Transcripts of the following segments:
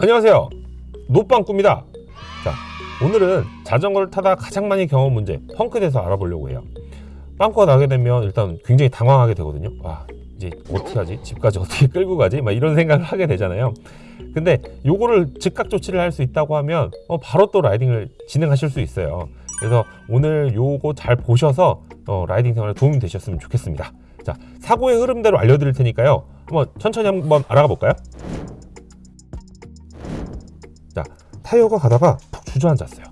안녕하세요. 노빵꾸입니다. 자 오늘은 자전거를 타다 가장 많이 경험 문제 펑크에 대해서 알아보려고 해요. 빵꾸가 나게 되면 일단 굉장히 당황하게 되거든요. 와 이제 어떻게 하지? 집까지 어떻게 끌고 가지? 막 이런 생각을 하게 되잖아요. 근데 요거를 즉각 조치를 할 수 있다고 하면 어, 바로 또 라이딩을 진행하실 수 있어요. 그래서 오늘 요거 잘 보셔서 어, 라이딩 생활에 도움이 되셨으면 좋겠습니다. 자 사고의 흐름대로 알려드릴 테니까요. 한번 천천히 한번 알아가 볼까요? 자 타이어가 가다가 푹 주저앉았어요.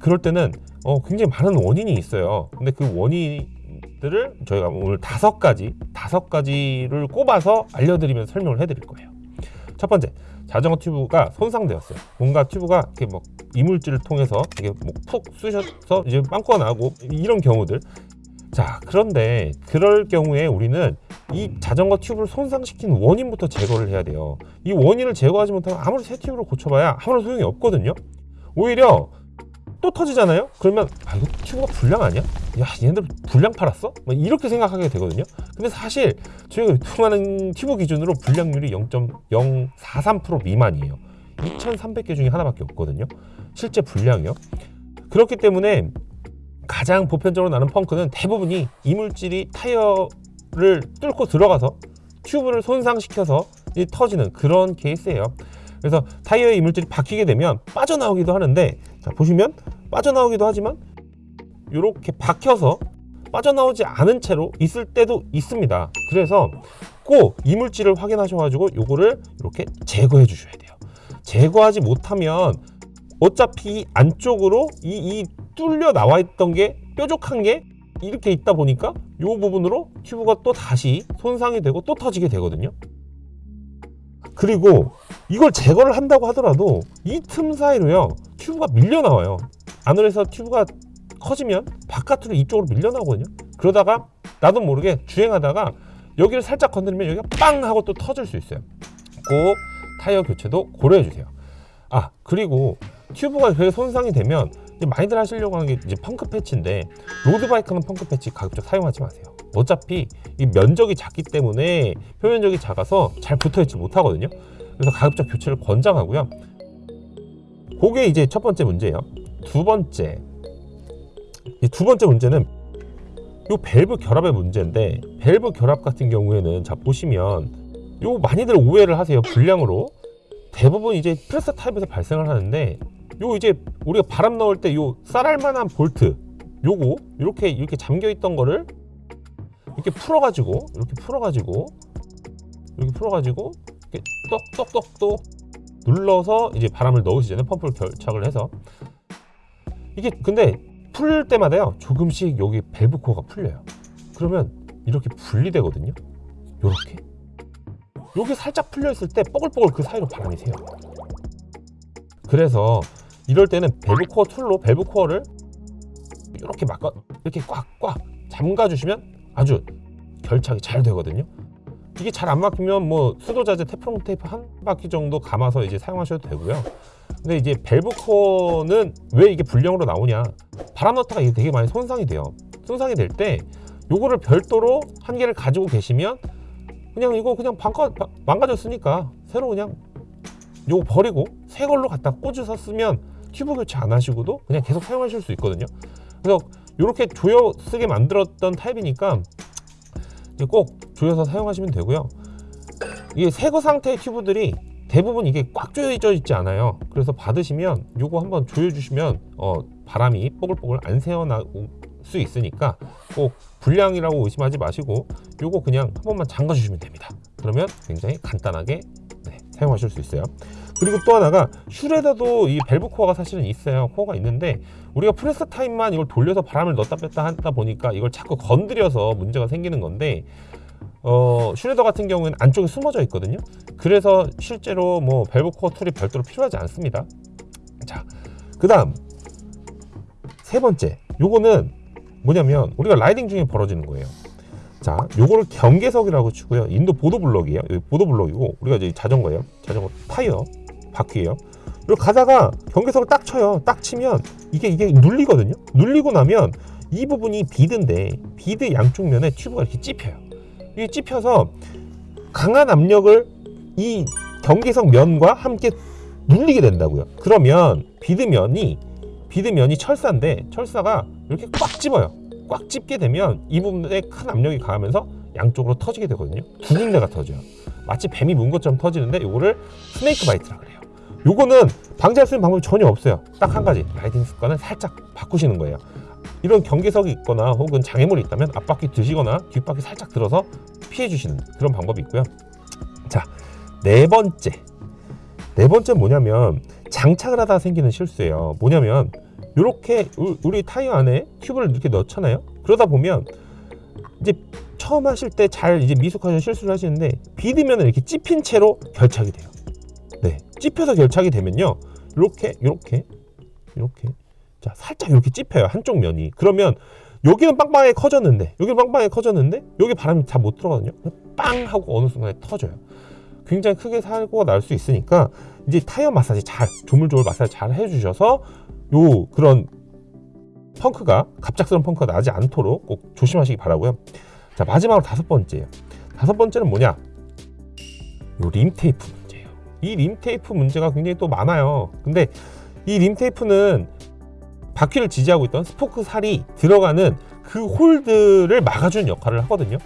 그럴 때는 어, 굉장히 많은 원인이 있어요. 근데 그 원인들을 저희가 오늘 다섯 가지 다섯 가지를 꼽아서 알려드리면 설명을 해드릴 거예요. 첫 번째 자전거 튜브가 손상되었어요. 뭔가 튜브가 이렇게 뭐 이물질을 통해서 이게 뭐푹 쑤셔서 이제 빵꾸가 나고 이런 경우들. 자 그런데 그럴 경우에 우리는 이 자전거 튜브를 손상시킨 원인부터 제거를 해야 돼요. 이 원인을 제거하지 못하면 아무리 새 튜브를 고쳐봐야 아무런 소용이 없거든요. 오히려 또 터지잖아요? 그러면 아 이거 튜브가 불량 아니야? 야 얘네들 불량 팔았어? 막 이렇게 생각하게 되거든요. 근데 사실 저희가 유통하는 튜브 기준으로 불량률이 0.043% 미만이에요. 2300개 중에 하나밖에 없거든요. 실제 불량이요. 그렇기 때문에 가장 보편적으로 나는 펑크는 대부분이 이물질이 타이어 를 뚫고 들어가서 튜브를 손상시켜서 터지는 그런 케이스예요. 그래서 타이어에 이물질이 박히게 되면 빠져나오기도 하는데 자 보시면 빠져나오기도 하지만 이렇게 박혀서 빠져나오지 않은 채로 있을 때도 있습니다. 그래서 꼭 이물질을 확인하셔가지고 요거를 이렇게 제거해 주셔야 돼요. 제거하지 못하면 어차피 안쪽으로 이, 이 뚫려 나와 있던 게 뾰족한 게 이렇게 있다 보니까 이 부분으로 튜브가 또 다시 손상이 되고 또 터지게 되거든요. 그리고 이걸 제거를 한다고 하더라도 이 틈 사이로요 튜브가 밀려 나와요. 안으로 해서 튜브가 커지면 바깥으로 이쪽으로 밀려 나오거든요. 그러다가 나도 모르게 주행하다가 여기를 살짝 건드리면 여기가 빵 하고 또 터질 수 있어요. 꼭 타이어 교체도 고려해 주세요. 아 그리고 튜브가 그렇게 손상이 되면 많이들 하시려고 하는 게 이제 펑크 패치인데 road bike는 펑크 패치 가급적 사용하지 마세요. 어차피 이 면적이 작기 때문에 표면적이 작아서 잘 붙어있지 못하거든요. 그래서 가급적 교체를 권장하고요. 그게 이제 첫 번째 문제예요. 두 번째. 이 두 번째 문제는 요 밸브 결합의 문제인데 밸브 결합 같은 경우에는 자 보시면 요 많이들 오해를 하세요 불량으로. 대부분 이제 프레스타 타입에서 발생을 하는데 요 이제 우리가 바람 넣을 때 요 쌀알만한 볼트 요거 이렇게 이렇게 잠겨 있던 거를 이렇게 풀어 가지고 이렇게 풀어 가지고 이렇게 풀어 가지고 이렇게 똑똑똑똑 눌러서 이제 바람을 넣으시잖아요 펌프를 결착을 해서 이게 근데 풀 때마다요 조금씩 여기 밸브 코어가 풀려요. 그러면 이렇게 분리되거든요. 요렇게. 여기 살짝 풀려 있을 때 뽀글뽀글 그 사이로 바람이 새요. 그래서 이럴 때는 밸브 코어 tool로 밸브 코어를 이렇게 막아 이렇게 꽉꽉 잠가 주시면 아주 결착이 잘 되거든요. 이게 잘 안 막히면 뭐 수도자재 테프론 테이프 한 바퀴 정도 감아서 이제 사용하셔도 되고요. 근데 이제 밸브 코어는 왜 이게 불량으로 나오냐? 바람 넣다가 이게 되게 많이 손상이 돼요. 손상이 될 때 요거를 별도로 한 개를 가지고 계시면 그냥 이거 그냥 반가, 망가졌으니까 새로 그냥 요거 버리고 새 걸로 갖다 쓰면 튜브 교체 안 하시고도 그냥 계속 사용하실 수 있거든요. 그래서 이렇게 조여 쓰게 만들었던 타입이니까 꼭 조여서 사용하시면 되고요. 이게 새거 상태의 튜브들이 대부분 이게 꽉 조여져 있지 않아요. 그래서 받으시면 요거 한번 조여 주시면 어, 바람이 뽀글뽀글 안 새어나올 수 있으니까 꼭 불량이라고 의심하지 마시고 요거 그냥 한 번만 잠가 주시면 됩니다. 그러면 굉장히 간단하게 네, 사용하실 수 있어요 그리고 또 하나가 슈레더도 이 밸브 코어가 사실은 있어요. 코어가 있는데 우리가 프레스타만 이걸 돌려서 바람을 넣었다 뺐다 하다 보니까 이걸 자꾸 건드려서 문제가 생기는 건데 어, 슈레더 같은 경우에는 안쪽에 숨어져 있거든요. 그래서 실제로 뭐 밸브 코어 tool이 별도로 필요하지 않습니다. 자 그 다음 세 번째 요거는 뭐냐면 우리가 riding 중에 벌어지는 거예요. 자 요거를 경계석이라고 치고요. 인도 보도블럭이에요. 보도블럭이고 우리가 이제 자전거예요. 자전거 타이어 바퀴예요 이렇게 가다가 경계석을 딱 쳐요 딱 치면 이게 이게 눌리거든요 눌리고 나면 이 부분이 bead인데 bead 양쪽 면에 튜브가 이렇게 찝혀요 이게 찝혀서 강한 압력을 이 경계석 면과 함께 눌리게 된다고요. 그러면 bead면이 bead면이 철사인데 철사가 이렇게 꽉 집어요. 꽉 집게 되면 이 부분에 큰 압력이 가하면서 양쪽으로 터지게 되거든요. 두 군데가 터져요. 마치 뱀이 문 것처럼 터지는데 이거를 snake bite라 그래요. 요거는 방지할 수 있는 방법이 전혀 없어요. 딱 한 가지 riding 습관을 살짝 바꾸시는 거예요. 이런 경계석이 있거나 혹은 장애물이 있다면 앞바퀴 드시거나 뒷바퀴 살짝 들어서 피해 주시는 그런 방법이 있고요. 자, 네 번째. 네 번째 뭐냐면 장착을 하다 생기는 실수예요. 뭐냐면 이렇게 우리 타이어 안에 튜브를 이렇게 넣잖아요. 그러다 보면 이제 처음 하실 때 잘 이제 미숙하셔 실수를 하시는데 비드면은 이렇게 찝힌 채로 결착이 돼요. 네, 찝혀서 결착이 되면요, 이렇게 이렇게 이렇게 자 살짝 이렇게 찝혀요 한쪽 면이. 그러면 여기는 빵빵하게 커졌는데 여기 빵빵하게 커졌는데 여기 바람이 잘못 들어가거든요. 빵 하고 어느 순간에 터져요. 굉장히 크게 사고가 날 수 있으니까 이제 타이어 마사지 잘 조물조물 마사지 잘 해주셔서 요 그런 펑크가 갑작스러운 펑크가 나지 않도록 꼭 조심하시기 바라고요. 자 마지막으로 다섯 번째예요. 다섯 번째는 뭐냐? 요 림 테이프. 이 림 테이프 문제가 굉장히 또 많아요. 근데 이 림 테이프는 바퀴를 지지하고 있던 스포크 살이 들어가는 그 홀드를 막아주는 역할을 하거든요.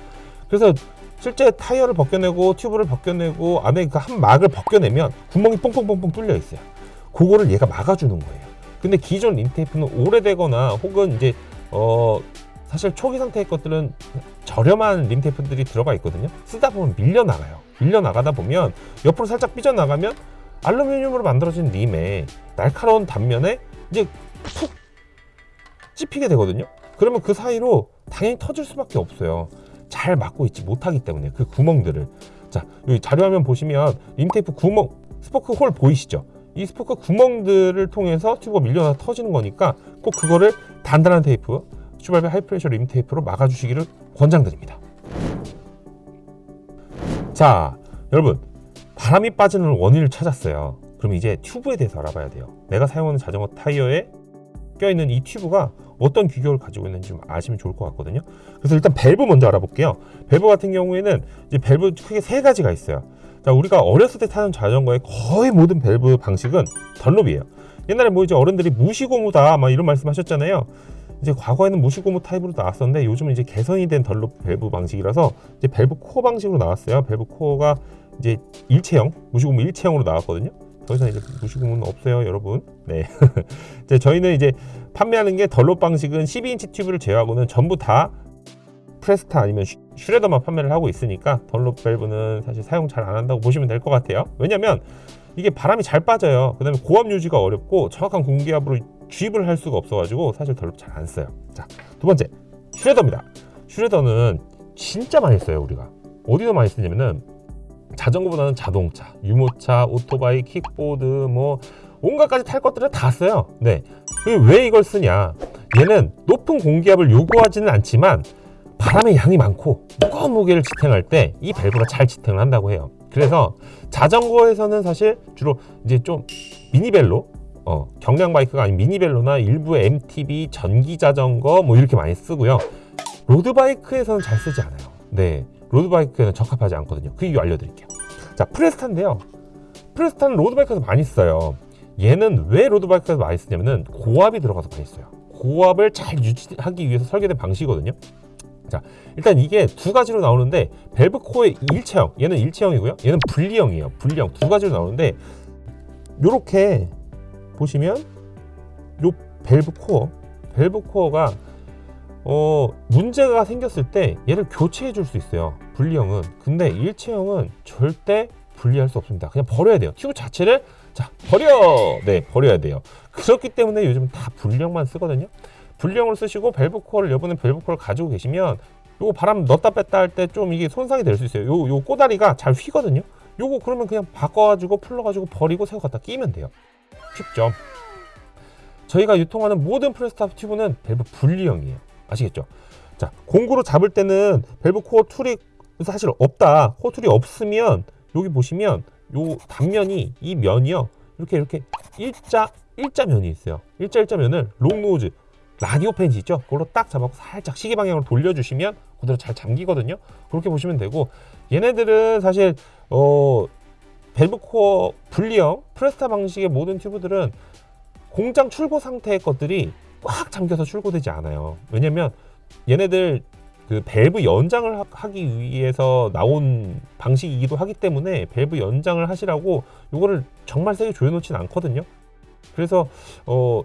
그래서 실제 타이어를 벗겨내고 튜브를 벗겨내고 안에 그 한 막을 벗겨내면 구멍이 뽕뽕뽕뽕 뚫려 있어요. 그거를 얘가 막아주는 거예요. 근데 기존 림테이프는 오래되거나 혹은 이제 어 사실 초기 상태의 것들은 저렴한 림테이프들이 들어가 있거든요. 쓰다 보면 밀려 나가요. 밀려 나가다 보면 옆으로 살짝 삐져 나가면 알루미늄으로 만들어진 림의 날카로운 단면에 이제 푹 찝히게 되거든요. 그러면 그 사이로 당연히 터질 수밖에 없어요. 잘 막고 있지 못하기 때문에 그 구멍들을 자 여기 자료화면 보시면 림테이프 구멍 스포크 hole 보이시죠? 이 스포크 구멍들을 통해서 튜브가 밀려나 터지는 거니까 꼭 그거를 단단한 테이프 슈발베 high pressure 림 테이프로 막아주시기를 권장드립니다. 자 여러분 바람이 빠지는 원인을 찾았어요. 그럼 이제 튜브에 대해서 알아봐야 돼요. 내가 사용하는 자전거 타이어에 껴있는 이 튜브가 어떤 규격을 가지고 있는지 좀 아시면 좋을 것 같거든요. 그래서 일단 밸브 먼저 알아볼게요. 밸브 같은 경우에는 이제 밸브 크게 세 가지가 있어요. 자, 우리가 어렸을 때 타는 자전거의 거의 모든 밸브 방식은 던롭이에요. 옛날에 뭐 이제 어른들이 무시고무다 막 이런 말씀 하셨잖아요. 이제 과거에는 무시고무 타입으로 나왔었는데 요즘은 이제 개선이 된 던롭 밸브 방식이라서 이제 밸브 코어 방식으로 나왔어요. 밸브 코어가 이제 일체형, 무시고무 일체형으로 나왔거든요. 더 이상 이제 무시고무는 없어요, 여러분. 네. 이제 저희는 이제 판매하는 게 던롭 방식은 12인치 튜브를 제외하고는 전부 다 프레스타 아니면 슈레더만 판매를 하고 있으니까 던롭 밸브는 사실 사용 잘 안 한다고 보시면 될 것 같아요. 왜냐면 이게 바람이 잘 빠져요. 그 다음에 고압 유지가 어렵고 정확한 공기압으로 주입을 할 수가 없어가지고 사실 덜롭 잘안 써요. 자, 두 번째 슈레더입니다. 슈레더는 진짜 많이 써요 우리가. 어디서 많이 쓰냐면은 자전거보다는 자동차, 유모차, 오토바이, 킥보드 뭐 온갖 가지 탈 것들을 다 써요. 네. 왜 이걸 쓰냐? 얘는 높은 공기압을 요구하지는 않지만 바람의 양이 많고 무거운 무게를 지탱할 때 이 밸브가 잘 지탱을 한다고 해요. 그래서 자전거에서는 사실 주로 이제 좀 미니벨로 어, 경량 바이크가 아닌 미니벨로나 일부 MTB 전기 자전거 뭐 이렇게 많이 쓰고요. road bike에서는 잘 쓰지 않아요. 네, road bike에는 적합하지 않거든요. 그 이유 알려드릴게요. 자, 프레스타인데요. 프레스타는 road bike에서 많이 써요. 얘는 왜 road bike에서 많이 쓰냐면은 고압이 들어가서 많이 써요. 고압을 잘 유지하기 위해서 설계된 방식이거든요. 자, 일단 이게 두 가지로 나오는데 밸브 코어의 일체형, 얘는 일체형이고요. 얘는 분리형이에요. 분리형 두 가지로 나오는데 요렇게 보시면 요 밸브 코어, 밸브 코어가 어, 문제가 생겼을 때 얘를 교체해 줄 수 있어요. 분리형은. 근데 일체형은 절대 분리할 수 없습니다. 그냥 버려야 돼요. 튜브 자체를 자, 버려! 네, 버려야 돼요. 그렇기 때문에 요즘 다 분리형만 쓰거든요. 분리형을 쓰시고 밸브 코어를 여분의 밸브 코어를 가지고 계시면 요거 바람 넣었다 뺐다 할 때 좀 이게 손상이 될 수 있어요. 요, 요 꼬다리가 잘 휘거든요. 요거 그러면 그냥 바꿔가지고 풀러가지고 버리고 새거 갖다 끼면 돼요. 쉽죠? 저희가 유통하는 모든 프레스타 튜브는 밸브 분리형이에요. 아시겠죠? 자, 공구로 잡을 때는 밸브 코어 tool이 사실 없다. 코어 tool이 없으면 여기 보시면 요 단면이 이 면이요. 이렇게 이렇게 일자 일자 면이 있어요. 일자 일자 면을 long nose 라디오 펜치 있죠? 그걸로 딱 잡아서 살짝 시계 방향으로 돌려주시면 그대로 잘 잠기거든요. 그렇게 보시면 되고 얘네들은 사실 어 밸브 코어 분리형 프레스타 방식의 모든 튜브들은 공장 출고 상태의 것들이 꽉 잠겨서 출고되지 않아요. 왜냐면 얘네들 그 밸브 연장을 하- 하기 위해서 나온 방식이기도 하기 때문에 밸브 연장을 하시라고 요거를 정말 세게 조여놓진 않거든요. 그래서 어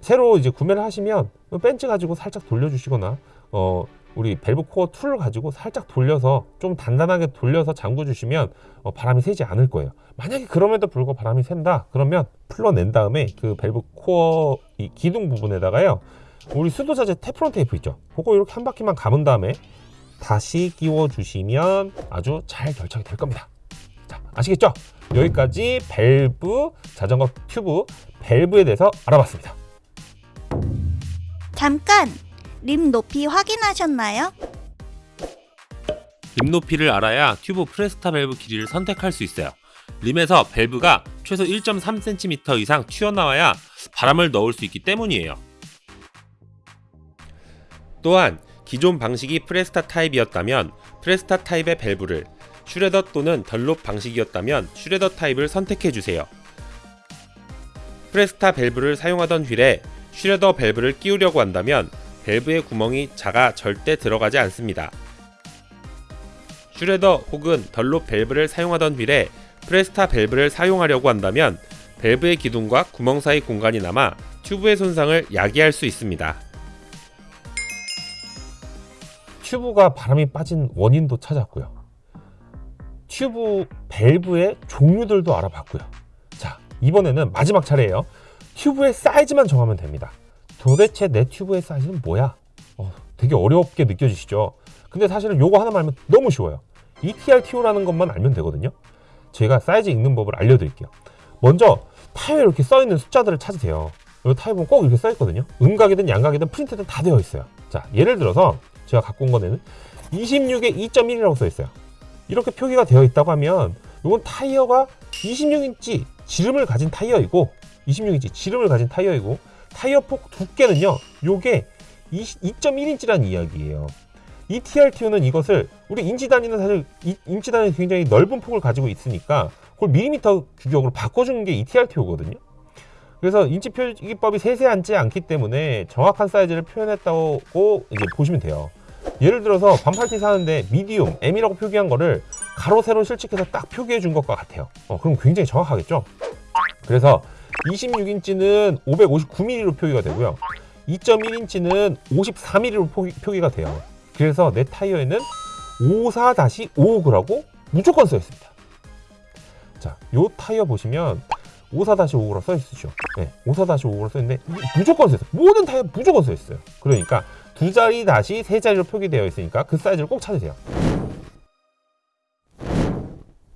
새로 이제 구매를 하시면 펜치 가지고 살짝 돌려주시거나 어 우리 밸브 코어 tool을 가지고 살짝 돌려서 좀 단단하게 돌려서 잠궈 주시면 어, 바람이 새지 않을 거예요. 만약에 그럼에도 불구하고 바람이 샌다 그러면 풀러낸 다음에 그 밸브 코어 이 기둥 부분에다가요 우리 수도자재 테프론 테이프 있죠 그거 이렇게 한 바퀴만 감은 다음에 다시 끼워 주시면 아주 잘 결착이 될 겁니다 자 아시겠죠 여기까지 밸브 자전거 튜브 밸브에 대해서 알아봤습니다 잠깐! 림 높이 확인하셨나요? 림 높이를 알아야 튜브 프레스타 밸브 길이를 선택할 수 있어요. 림에서 밸브가 최소 1.3cm 이상 튀어나와야 바람을 넣을 수 있기 때문이에요. 또한 기존 방식이 프레스타 타입이었다면 프레스타 타입의 밸브를 슈레더 또는 던롭 방식이었다면 슈레더 타입을 선택해 주세요. 프레스타 밸브를 사용하던 휠에 슈레더 밸브를 끼우려고 한다면 밸브의 구멍이 작아 절대 들어가지 않습니다. 슈레더 혹은 던롭 밸브를 사용하던 휠에 프레스타 밸브를 사용하려고 한다면 밸브의 기둥과 구멍 사이 공간이 남아 튜브의 손상을 야기할 수 있습니다. 튜브가 바람이 빠진 원인도 찾았고요. 튜브 밸브의 종류들도 알아봤고요. 자, 이번에는 마지막 차례예요. 튜브의 사이즈만 정하면 됩니다. 도대체 내 튜브의 사이즈는 뭐야? 어, 되게 어렵게 느껴지시죠? 근데 사실은 요거 하나만 알면 너무 쉬워요. ETRTO라는 것만 알면 되거든요. 제가 사이즈 읽는 법을 알려드릴게요. 먼저 타이어에 이렇게 써있는 숫자들을 찾으세요. 이 보면 꼭 이렇게 써있거든요. 음각이든 양각이든 프린트든 다 되어 있어요. 자, 예를 들어서 제가 갖고 온 거는 26에 2.1이라고 써 있어요. 이렇게 표기가 되어 있다고 하면 이건 타이어가 26인치 지름을 가진 타이어이고 26인치 지름을 가진 타이어이고 타이어 폭 두께는요. 요게 2.1인치라는 이야기예요. ETRTO는 이것을 우리 인치 단위는 사실 이- 인치 단위 굉장히 넓은 폭을 가지고 있으니까 그걸 밀리미터 규격으로 바꿔주는 게 ETRTO거든요. 그래서 인치 표기법이 세세하지 않기 때문에 정확한 사이즈를 표현했다고 이제 보시면 돼요. 예를 들어서 반팔티 사는데 medium M이라고 표기한 거를 가로 세로 실측해서 딱 표기해 준 것과 같아요. 어, 그럼 굉장히 정확하겠죠? 그래서 26인치는 559mm로 표기가 되고요. 2.1인치는 54mm로 표기, 표기가 돼요. 그래서 내 타이어에는 54-55라고 무조건 써 있습니다. 자, 요 타이어 보시면 54-55라 써 있으죠. 네, 54-55라 써 있는데 무조건 써 있어요. 모든 타이어 무조건 써 있어요. 그러니까 두 자리 다시 세 자리로 표기되어 있으니까 그 사이즈를 꼭 찾으세요.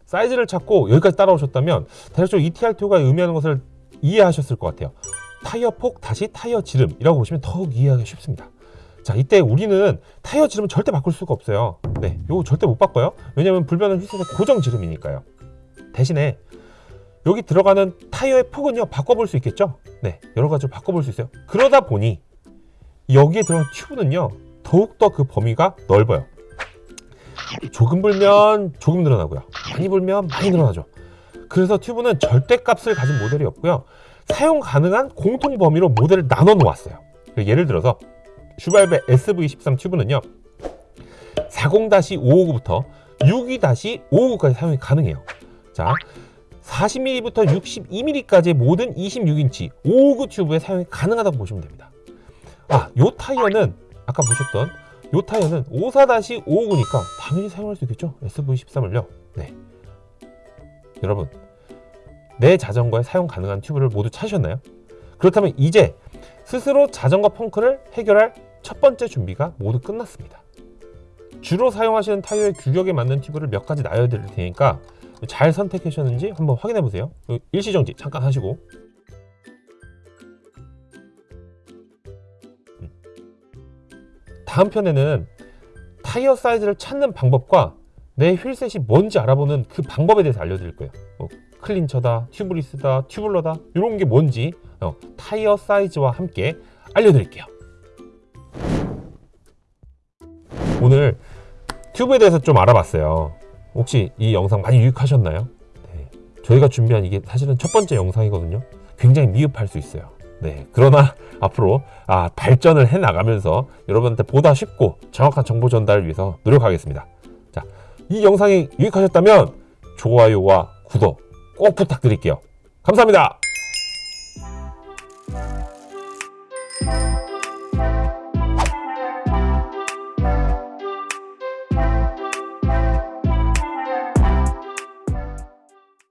사이즈를 찾고 여기까지 따라오셨다면 대략적으로 ETR2가 의미하는 것을 이해하셨을 것 같아요. 타이어 폭 다시 타이어 지름이라고 보시면 더욱 이해하기 쉽습니다. 자, 이때 우리는 타이어 지름은 절대 바꿀 수가 없어요. 네, 요거 절대 못 바꿔요. 왜냐면 불변은 휘슬의 고정 지름이니까요. 대신에 여기 들어가는 타이어의 폭은요 바꿔볼 수 있겠죠? 네, 여러 가지로 바꿔볼 수 있어요. 그러다 보니 여기에 들어간 튜브는요 더욱더 그 범위가 넓어요. 조금 불면 조금 늘어나고요. 많이 불면 많이 늘어나죠. 그래서 튜브는 절대값을 가진 모델이 없고요. 사용 가능한 공통 범위로 모델을 나눠 놓았어요. 예를 들어서 슈발베 SV13 튜브는요. 40-559부터 62-559까지 사용이 가능해요. 자, 40mm부터 62mm까지의 모든 26인치 559 튜브에 사용이 가능하다고 보시면 됩니다. 아, 요 타이어는 아까 보셨던 요 타이어는 54-559니까 당연히 사용할 수 있겠죠? SV13을요. 네. 여러분, 내 자전거에 사용 가능한 튜브를 모두 찾으셨나요? 그렇다면 이제 스스로 자전거 펑크를 해결할 첫 번째 준비가 모두 끝났습니다. 주로 사용하시는 타이어의 규격에 맞는 튜브를 몇 가지 나열드릴 테니까 잘 선택하셨는지 한번 확인해 보세요. 일시정지 잠깐 하시고 음. 다음 편에는 타이어 사이즈를 찾는 방법과 내 휠셋이 뭔지 알아보는 그 방법에 대해서 알려드릴 거예요. 뭐 클린처다, 튜브리스다, 튜블러다 이런 게 뭔지 어, 타이어 사이즈와 함께 알려드릴게요. 오늘 튜브에 대해서 좀 알아봤어요. 혹시 이 영상 많이 유익하셨나요? 네. 저희가 준비한 이게 사실은 첫 번째 영상이거든요. 굉장히 미흡할 수 있어요. 네. 그러나 앞으로 아, 발전을 해 나가면서 여러분한테 보다 쉽고 정확한 정보 전달을 위해서 노력하겠습니다. 자, 이 영상이 유익하셨다면 좋아요와 구독 꼭 부탁드릴게요. 감사합니다.